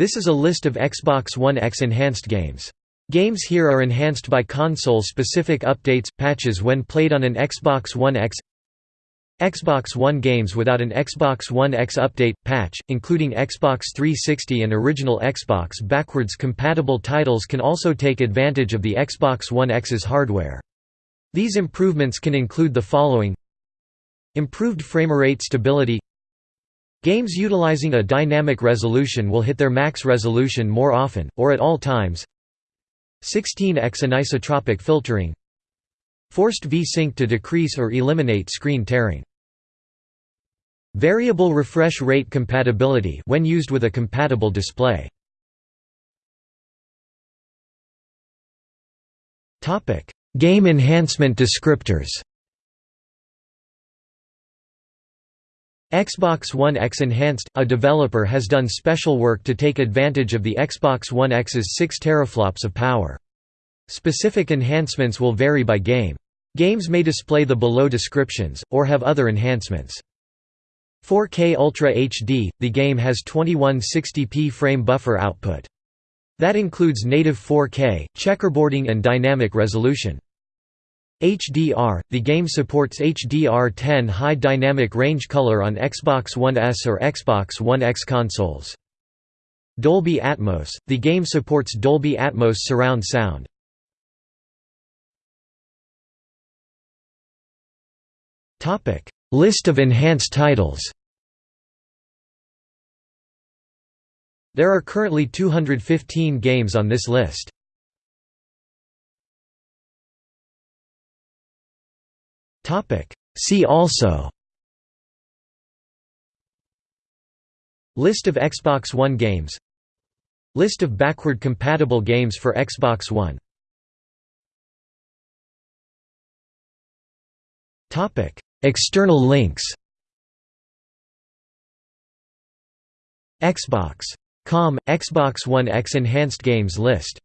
This is a list of Xbox One X enhanced games. Games here are enhanced by console-specific updates, patches when played on an Xbox One X Xbox One games without an Xbox One X update, patch, including Xbox 360 and original Xbox backwards compatible titles can also take advantage of the Xbox One X's hardware. These improvements can include the following Improved framerate stability Games utilizing a dynamic resolution will hit their max resolution more often, or at all times 16x anisotropic filtering Forced V-Sync to decrease or eliminate screen tearing Variable refresh rate compatibility when used with a compatible display. Game enhancement descriptors. Xbox One X Enhanced – A developer has done special work to take advantage of the Xbox One X's 6 teraflops of power. Specific enhancements will vary by game. Games may display the below descriptions, or have other enhancements. 4K Ultra HD – The game has 2160p frame buffer output. That includes native 4K, checkerboarding and dynamic resolution. HDR – The game supports HDR10 high dynamic range color on Xbox One S or Xbox One X consoles. Dolby Atmos – The game supports Dolby Atmos surround sound. List of enhanced titles There are currently 215 games on this list. See also. List of Xbox One games. List of backward compatible games for Xbox One. External links. Xbox.com – Xbox One X Enhanced Games list